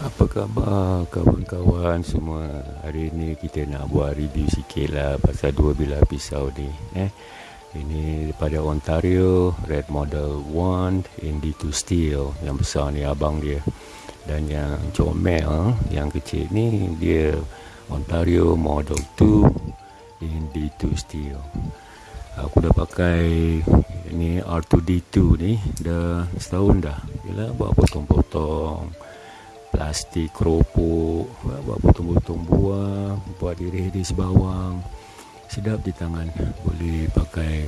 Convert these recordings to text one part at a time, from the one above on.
Apa khabar kawan-kawan semua? Hari ni kita nak buat review sikit lah Pasal dua bilah pisau ni eh. Ini daripada Ontario Red Model 1 ND2 Steel. Yang besar ni abang dia. Dan yang comel Yang kecil ni Dia Ontario Model 2 ND2 Steel. Aku dah pakai Ini R2D2 ni Dah setahun dah. Yalah buat potong-potong plastik keropok buat potong-potong buah buat iris-iris bawang. Sedap di tangan. Boleh pakai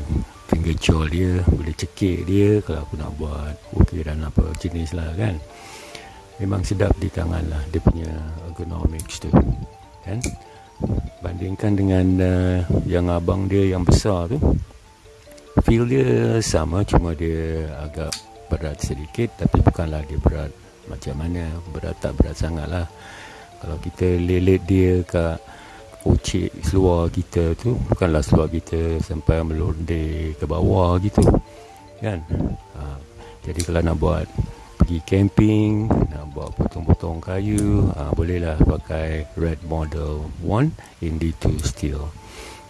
finger jaw dia boleh cekik dia kalau aku nak buat ukiran apa jenis lah kan? Memang sedap di tangan lah dia punya ergonomics tu kan? Bandingkan dengan uh, yang abang dia yang besar tu feel dia sama cuma dia agak berat sedikit tapi bukanlah dia berat macam mana? Berat tak berat sangat lah. Kalau kita lelet dia kat ucik seluar kita tu bukanlah seluar kita sampai melonde ke bawah gitu kan? Ha, jadi kalau nak buat pergi camping nak buat potong-potong kayu ha, bolehlah pakai red model 1 in D2 steel.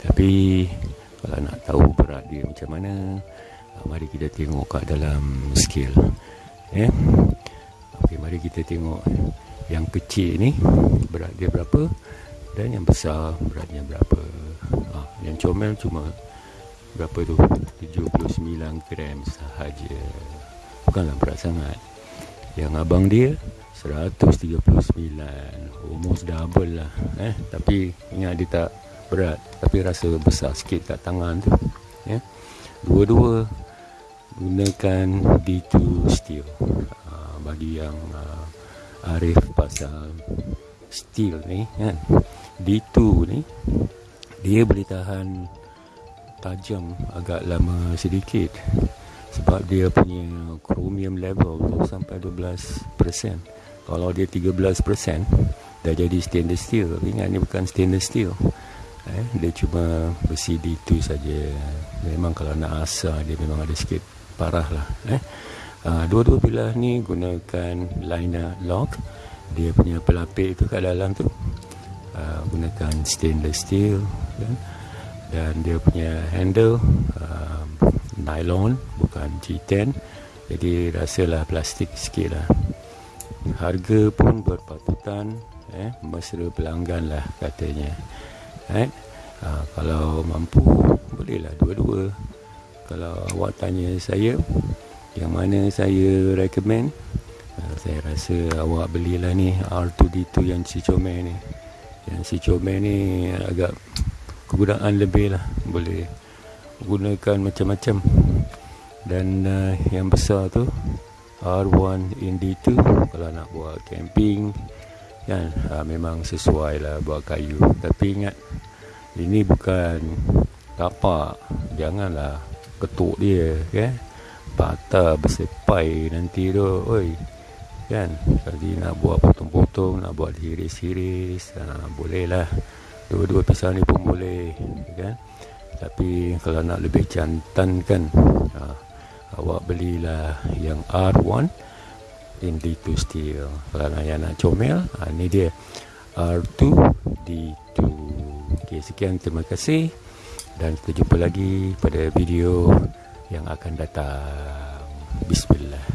Tapi kalau nak tahu berat dia macam mana ha, mari kita tengok kat dalam scale eh? Okey, mari kita tengok yang kecil ni berat dia berapa dan yang besar beratnya berapa. Ha, yang comel cuma berapa tu? 79 gram sahaja. Bukanlah berat sangat. Yang abang dia 139. Almost double lah. Eh, tapi ingat dia tak berat tapi rasa besar sikit kat tangan tu. Ya. Dua-dua gunakan D2 steel bagi yang uh, arif pasal steel ni kan? D2 ni dia boleh tahan tajam agak lama sedikit sebab dia punya chromium level tu sampai 12% kalau dia 13% dah jadi stainless steel. Tapi ingat ni bukan stainless steel. Eh, dia cuma besi D2 saja. Memang kalau nak asar dia memang ada sikit parah lah eh. Uh, dua-dua bilah ni gunakan liner lock. Dia punya pelapik tu kat dalam tu uh, gunakan stainless steel kan? dan dia punya handle uh, nylon bukan G10 jadi rasalah plastik sikit lah. Harga pun berpatutan eh, mesra pelanggan lah katanya eh? uh, kalau mampu bolehlah dua-dua. Kalau awak tanya saya yang mana saya recommend uh, saya rasa awak belilah ni R2D2 yang si comel ni. Yang si comel ni agak kegunaan lebih lah. Boleh gunakan macam-macam. Dan uh, yang besar tu R1 in D2 kalau nak buat camping kan? Uh, memang sesuai lah buat kayu. Tapi ingat ini bukan tapak janganlah ketuk dia kan? okay? Patah bersepai nanti tu. Oi kan? Jadi nak buat potong-potong nak buat hiris-hiris ha, boleh lah. Dua-dua pisau ni pun boleh kan? Tapi kalau nak lebih jantan kan ha, awak belilah yang R1 in D2 steel. Kalau nak yang nak comel ha, ni dia. R2 D2 ok sekian. Terima kasih. Dan kita jumpa lagi pada video yang akan datang. Bismillah.